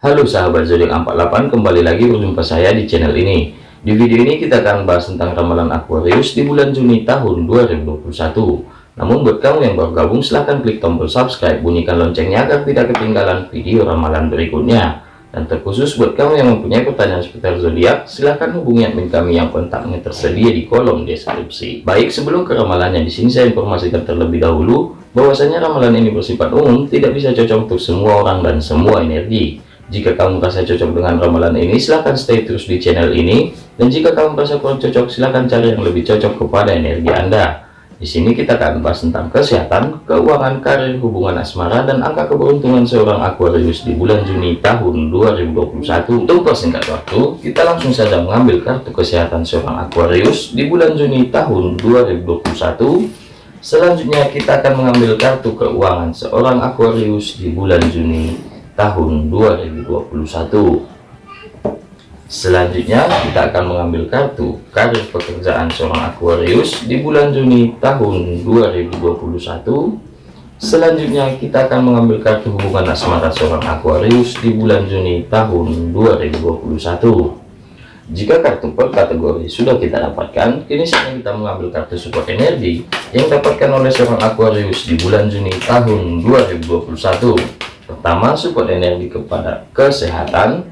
Halo sahabat zodiak 48 kembali lagi berjumpa saya di channel ini. Di video ini kita akan bahas tentang ramalan Aquarius di bulan Juni tahun 2021 namun buat kamu yang baru gabung silahkan klik tombol subscribe bunyikan loncengnya agar tidak ketinggalan video ramalan berikutnya. Dan terkhusus buat kamu yang mempunyai pertanyaan seputar zodiak silahkan hubungi admin kami yang kontaknya tersedia di kolom deskripsi. Baik sebelum ke ramalannya di sini saya informasikan terlebih dahulu bahwasanya ramalan ini bersifat umum tidak bisa cocok untuk semua orang dan semua energi jika kamu merasa cocok dengan ramalan ini, silahkan stay terus di channel ini. Dan jika kamu merasa kurang cocok, silahkan cari yang lebih cocok kepada energi Anda. Di sini kita akan bahas tentang kesehatan, keuangan, karir, hubungan asmara, dan angka keberuntungan seorang Aquarius di bulan Juni tahun 2021. Untuk persingkat waktu, kita langsung saja mengambil kartu kesehatan seorang Aquarius di bulan Juni tahun 2021. Selanjutnya kita akan mengambil kartu keuangan seorang Aquarius di bulan Juni tahun 2021 selanjutnya kita akan mengambil kartu karir pekerjaan seorang Aquarius di bulan Juni tahun 2021 selanjutnya kita akan mengambil kartu hubungan asmara seorang Aquarius di bulan Juni tahun 2021 jika kartu per kategori sudah kita dapatkan, kini saatnya kita mengambil kartu support energi yang dapatkan oleh seorang Aquarius di bulan Juni tahun 2021 pertama support energi kepada kesehatan.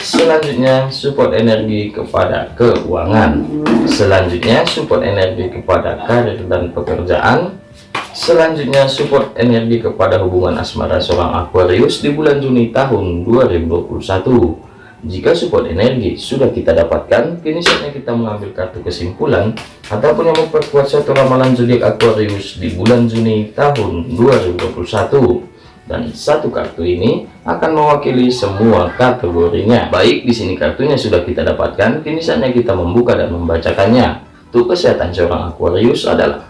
Selanjutnya support energi kepada keuangan. Selanjutnya support energi kepada karir dan pekerjaan. Selanjutnya support energi kepada hubungan asmara seorang Aquarius di bulan Juni tahun 2021 jika support energi sudah kita dapatkan kini saatnya kita mengambil kartu kesimpulan ataupun yang memperkuat suatu ramalan zodiak Aquarius di bulan Juni tahun 2021 dan satu kartu ini akan mewakili semua kategorinya. Baik, di sini kartunya sudah kita dapatkan, kini saatnya kita membuka dan membacakannya. Untuk kesehatan seorang Aquarius adalah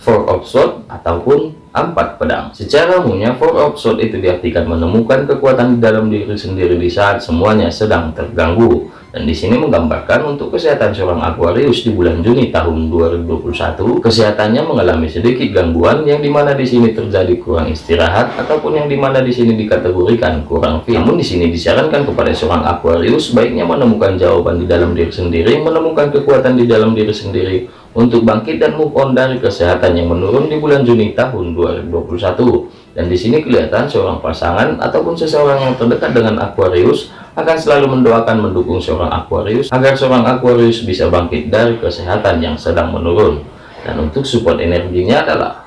Four of Swords ataupun empat pedang. Secara umumnya Four of Swords itu diartikan menemukan kekuatan di dalam diri sendiri di saat semuanya sedang terganggu dan di sini menggambarkan untuk kesehatan seorang Aquarius di bulan Juni tahun 2021 kesehatannya mengalami sedikit gangguan yang di mana di sini terjadi kurang istirahat ataupun yang di mana di sini dikategorikan kurang fit. Namun di sini disarankan kepada seorang Aquarius baiknya menemukan jawaban di dalam diri sendiri menemukan kekuatan di dalam diri sendiri untuk bangkit dan move on dari kesehatan yang menurun di bulan Juni tahun 2021 dan di sini kelihatan seorang pasangan ataupun seseorang yang terdekat dengan Aquarius akan selalu mendoakan mendukung seorang Aquarius agar seorang Aquarius bisa bangkit dari kesehatan yang sedang menurun. Dan untuk support energinya adalah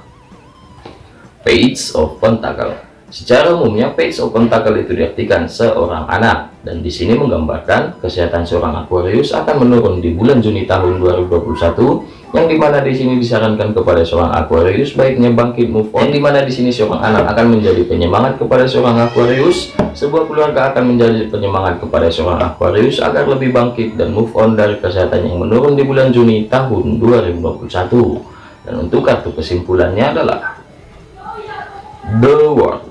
Page of Pentacle secara umumnya Page of Pentacle itu diartikan seorang anak. Dan di sini menggambarkan kesehatan seorang Aquarius akan menurun di bulan Juni tahun 2021 yang di mana di sini disarankan kepada seorang Aquarius baiknya bangkit move on yang di mana di sini seorang anak akan menjadi penyemangat kepada seorang Aquarius sebuah keluarga akan menjadi penyemangat kepada seorang Aquarius agar lebih bangkit dan move on dari kesehatan yang menurun di bulan Juni tahun 2021 dan untuk kartu kesimpulannya adalah The World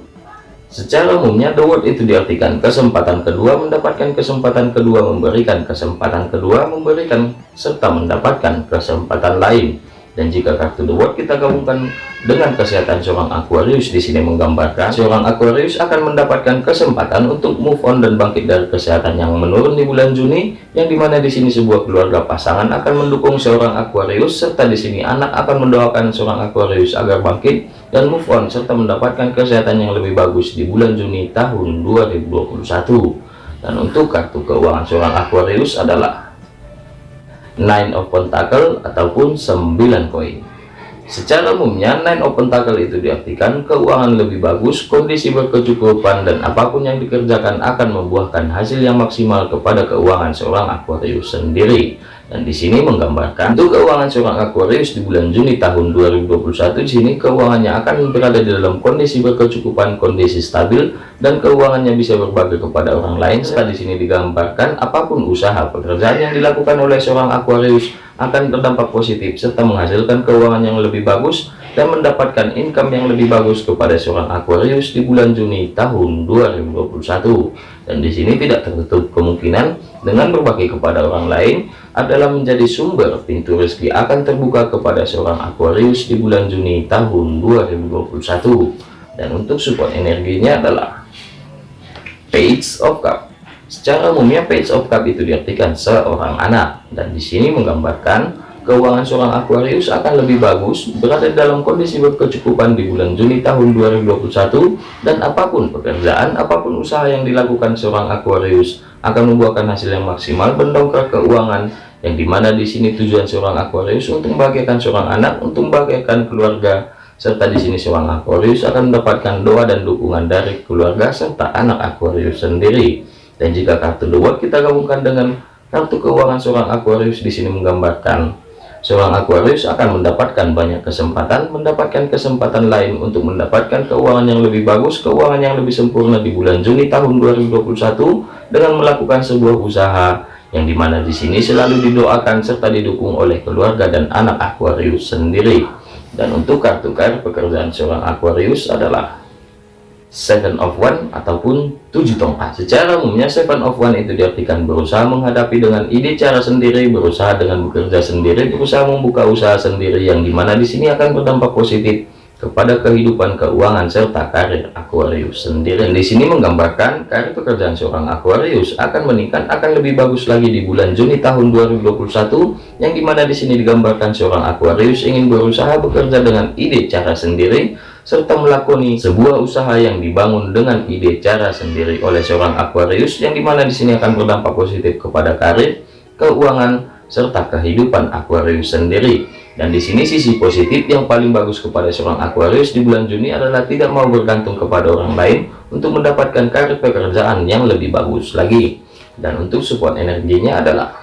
Secara umumnya the word itu diartikan kesempatan kedua mendapatkan kesempatan kedua memberikan kesempatan kedua memberikan serta mendapatkan kesempatan lain dan jika kartu the word kita gabungkan dengan kesehatan seorang Aquarius di sini menggambarkan seorang Aquarius akan mendapatkan kesempatan untuk move on dan bangkit dari kesehatan yang menurun di bulan Juni yang di mana di sini sebuah keluarga pasangan akan mendukung seorang Aquarius serta di sini anak akan mendoakan seorang Aquarius agar bangkit dan move on serta mendapatkan kesehatan yang lebih bagus di bulan Juni tahun 2021 dan untuk kartu keuangan seorang Aquarius adalah nine of pentacle ataupun 9 koin. Secara umumnya nine of pentacle itu diartikan keuangan lebih bagus kondisi berkecukupan dan apa pun yang dikerjakan akan membuahkan hasil yang maksimal kepada keuangan seorang Aquarius sendiri dan di sini menggambarkan untuk keuangan seorang Aquarius di bulan Juni tahun 2021 di sini keuangannya akan berada di dalam kondisi berkecukupan kondisi stabil dan keuangannya bisa berbagi kepada orang lain. Serta di sini digambarkan apa pun usaha pekerjaan yang dilakukan oleh seorang Aquarius akan berdampak positif serta menghasilkan keuangan yang lebih bagus dan mendapatkan income yang lebih bagus kepada seorang Aquarius di bulan Juni tahun 2021 dan di sini tidak tertutup kemungkinan dengan berbagi kepada orang lain adalah menjadi sumber pintu rezeki akan terbuka kepada seorang Aquarius di bulan Juni tahun 2021 dan untuk support energinya adalah Page of Cup. Secara umumnya Page of Cup itu diartikan seorang anak. Dan di sini menggambarkan keuangan seorang Aquarius akan lebih bagus berada dalam kondisi berkecukupan di bulan Juni tahun 2021 dan apa pun pekerjaan apa pun usaha yang dilakukan seorang Aquarius akan membuahkan hasil yang maksimal mendongkrak keuangan yang di mana di sini tujuan seorang Aquarius untuk membahagiakan seorang anak untuk membahagiakan keluarga serta di sini seorang Aquarius akan mendapatkan doa dan dukungan dari keluarga serta anak Aquarius sendiri. Dan jika kartu World kita gabungkan dengan kartu keuangan seorang Aquarius di sini menggambarkan Seorang Aquarius akan mendapatkan banyak kesempatan, mendapatkan kesempatan lain untuk mendapatkan keuangan yang lebih bagus, keuangan yang lebih sempurna di bulan Juni tahun 2021 dengan melakukan sebuah usaha yang di mana di sini selalu didoakan serta didukung oleh keluarga dan anak Aquarius sendiri. Dan untuk kartu kartu pekerjaan seorang Aquarius adalah seven of one ataupun tujuh tongkat. Secara umumnya seven of one itu diartikan berusaha menghadapi dengan ide cara sendiri berusaha dengan bekerja sendiri berusaha membuka usaha sendiri yang di mana di sini akan berdampak positif kepada kehidupan keuangan serta karir Aquarius sendiri. Di sini menggambarkan karir pekerjaan seorang Aquarius akan meningkat akan lebih bagus lagi di bulan Juni tahun 2021 yang di mana di sini digambarkan seorang Aquarius ingin berusaha bekerja dengan ide cara sendiri serta melakoni sebuah usaha yang dibangun dengan ide cara sendiri oleh seorang Aquarius yang di mana di sini akan berdampak positif kepada karir, keuangan, serta kehidupan Aquarius sendiri. Dan di sini sisi positif yang paling bagus kepada seorang Aquarius di bulan Juni adalah tidak mau bergantung kepada orang lain untuk mendapatkan karir pekerjaan yang lebih bagus lagi. Dan untuk support energinya adalah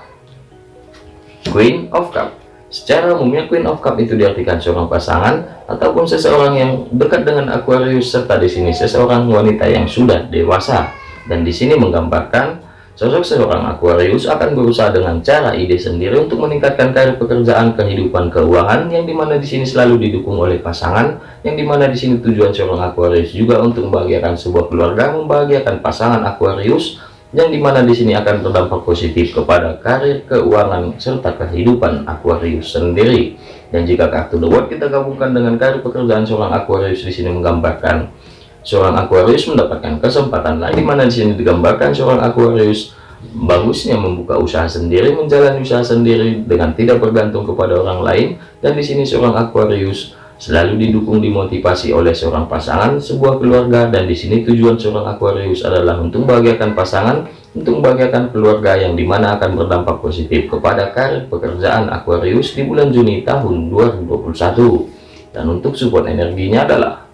Queen of Cup. Secara umumnya Queen of Cup itu diartikan seorang pasangan ataupun seseorang yang dekat dengan Aquarius serta di sini seseorang wanita yang sudah dewasa. Dan di sini menggambarkan sosok seorang Aquarius akan berusaha dengan cara ide sendiri untuk meningkatkan karir pekerjaan kehidupan keuangan yang di mana di sini selalu didukung oleh pasangan yang di mana di sini tujuan seorang Aquarius juga untuk membahagiakan sebuah keluarga membahagiakan pasangan Aquarius yang di mana di sini akan berdampak positif kepada karir keuangan serta kehidupan Aquarius sendiri. Dan jika kartu The World kita gabungkan dengan karir pekerjaan seorang Aquarius di sini menggambarkan seorang Aquarius mendapatkan kesempatan lain di mana di sini digambarkan seorang Aquarius bagusnya membuka usaha sendiri menjalani usaha sendiri dengan tidak bergantung kepada orang lain. Dan di sini seorang Aquarius selalu didukung dimotivasi oleh seorang pasangan sebuah keluarga dan di sini tujuan seorang Aquarius adalah untuk membahagiakan pasangan untuk membahagiakan keluarga yang di mana akan berdampak positif kepada karir pekerjaan Aquarius di bulan Juni tahun 2021 dan untuk support energinya adalah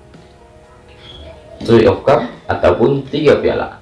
Three of Cup ataupun tiga piala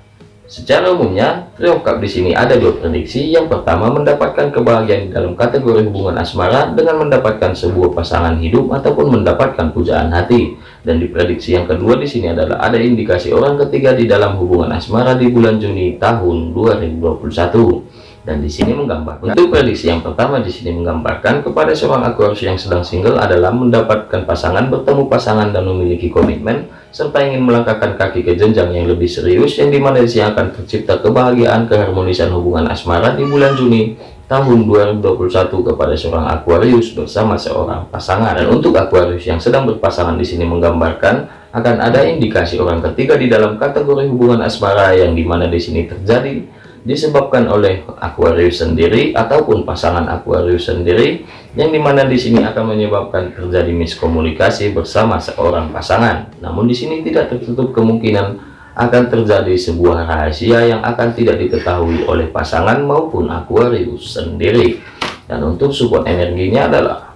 Secara umumnya, Trio di sini ada dua prediksi. Yang pertama, mendapatkan kebahagiaan dalam kategori hubungan asmara dengan mendapatkan sebuah pasangan hidup ataupun mendapatkan pujaan hati. Dan di prediksi yang kedua di sini adalah ada indikasi orang ketiga di dalam hubungan asmara di bulan Juni tahun 2021 dan di sini menggambarkan untuk prediksi yang pertama di sini menggambarkan kepada seorang Aquarius yang sedang single adalah mendapatkan pasangan bertemu pasangan dan memiliki komitmen serta ingin melangkahkan kaki ke jenjang yang lebih serius yang di mana di sini akan tercipta kebahagiaan keharmonisan hubungan asmara di bulan Juni tahun 2021 kepada seorang Aquarius bersama seorang pasangan. Dan untuk Aquarius yang sedang berpasangan di sini menggambarkan akan ada indikasi orang ketiga di dalam kategori hubungan asmara yang di mana di sini terjadi disebabkan oleh Aquarius sendiri ataupun pasangan Aquarius sendiri yang di mana di sini akan menyebabkan terjadi miskomunikasi bersama seorang pasangan. Namun di sini tidak tertutup kemungkinan akan terjadi sebuah rahasia yang akan tidak diketahui oleh pasangan maupun Aquarius sendiri. Dan untuk support energinya adalah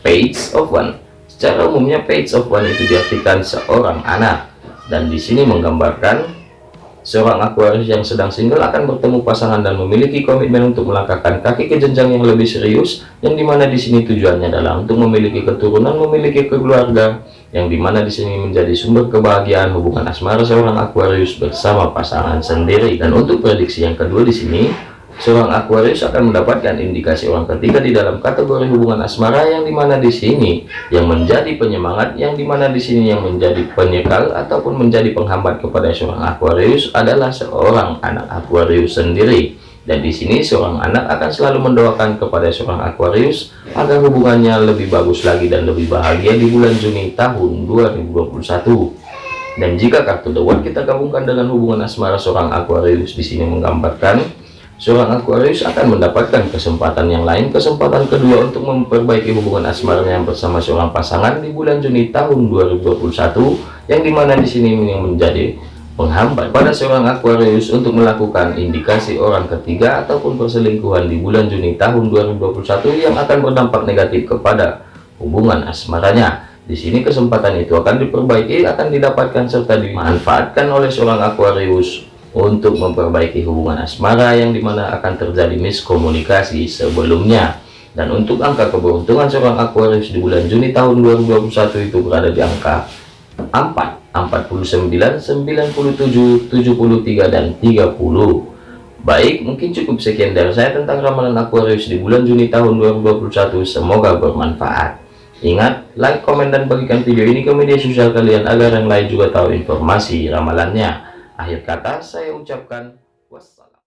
Page of One. Secara umumnya Page of One itu diartikan seorang anak dan di sini menggambarkan Seorang Aquarius yang sedang single akan bertemu pasangan dan memiliki komitmen untuk melangkahkan kaki ke jenjang yang lebih serius, yang di mana di sini tujuannya adalah untuk memiliki keturunan, memiliki keluarga, yang di mana di sini menjadi sumber kebahagiaan hubungan asmara seorang Aquarius bersama pasangan sendiri. Dan untuk prediksi yang kedua di sini, Seorang Aquarius akan mendapatkan indikasi orang ketiga di dalam kategori hubungan asmara yang di mana di sini yang menjadi penyemangat, yang di mana di sini yang menjadi penyekal ataupun menjadi penghambat kepada seorang Aquarius adalah seorang anak Aquarius sendiri. Dan di sini seorang anak akan selalu mendoakan kepada seorang Aquarius agar hubungannya lebih bagus lagi dan lebih bahagia di bulan Juni tahun 2021 Dan jika kartu The kita gabungkan dengan hubungan asmara seorang Aquarius di sini menggambarkan seorang Aquarius akan mendapatkan kesempatan yang lain, kesempatan kedua untuk memperbaiki hubungan asmaranya bersama seorang pasangan di bulan Juni tahun 2021 yang di mana di sini yang menjadi penghambat pada seorang Aquarius untuk melakukan indikasi orang ketiga ataupun perselingkuhan di bulan Juni tahun 2021 yang akan berdampak negatif kepada hubungan asmaranya. Di sini kesempatan itu akan diperbaiki, akan didapatkan serta dimanfaatkan oleh seorang Aquarius untuk memperbaiki hubungan asmara yang di mana akan terjadi miskomunikasi sebelumnya. Dan untuk angka keberuntungan seorang Aquarius di bulan Juni tahun 2021 itu berada di angka 4 49 97 73 dan 30 Baik, mungkin cukup sekian dari saya tentang ramalan Aquarius di bulan Juni tahun 2021. Semoga bermanfaat. Ingat, like, komen, dan bagikan video ini ke media sosial kalian agar yang lain juga tahu informasi ramalannya. Akhir kata, saya ucapkan.